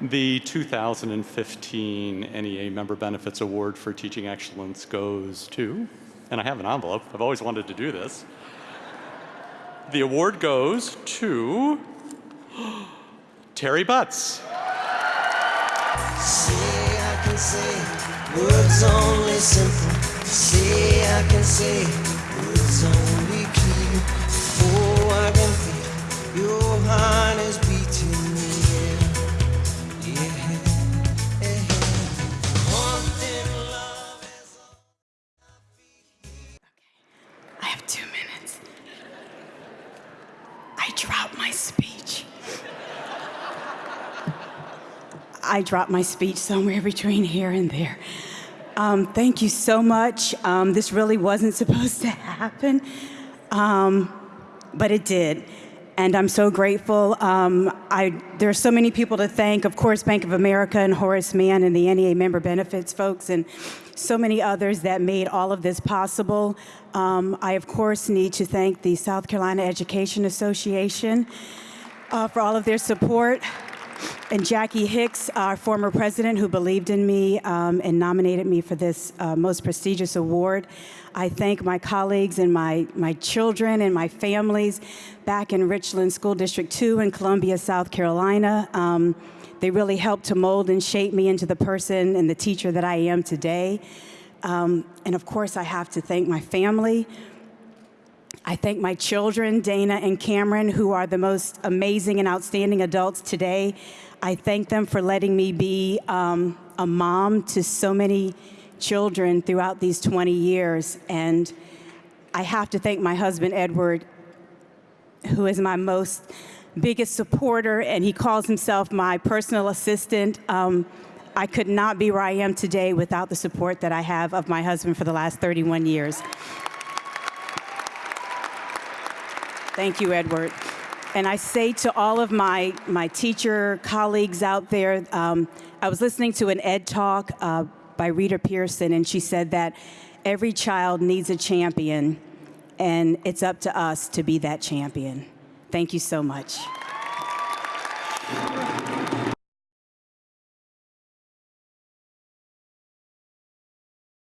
The 2015 NEA Member Benefits Award for Teaching Excellence goes to, and I have an envelope, I've always wanted to do this. The award goes to Terry Butts. Say I can say words only simple. Say I can say words only clear. I dropped my speech. I dropped my speech somewhere between here and there. Um, thank you so much. Um, this really wasn't supposed to happen, um, but it did. And I'm so grateful. Um, I, there are so many people to thank. Of course, Bank of America and Horace Mann and the NEA member benefits folks, and so many others that made all of this possible. Um, I, of course, need to thank the South Carolina Education Association uh, for all of their support. And Jackie Hicks, our former president, who believed in me um, and nominated me for this uh, most prestigious award. I thank my colleagues and my, my children and my families back in Richland School District 2 in Columbia, South Carolina. Um, they really helped to mold and shape me into the person and the teacher that I am today. Um, and of course, I have to thank my family. I thank my children, Dana and Cameron, who are the most amazing and outstanding adults today. I thank them for letting me be um, a mom to so many children throughout these 20 years. And I have to thank my husband, Edward, who is my most biggest supporter, and he calls himself my personal assistant. Um, I could not be where I am today without the support that I have of my husband for the last 31 years. Thank you, Edward. And I say to all of my, my teacher colleagues out there, um, I was listening to an ED talk uh, by Rita Pierson, and she said that every child needs a champion, and it's up to us to be that champion. Thank you so much.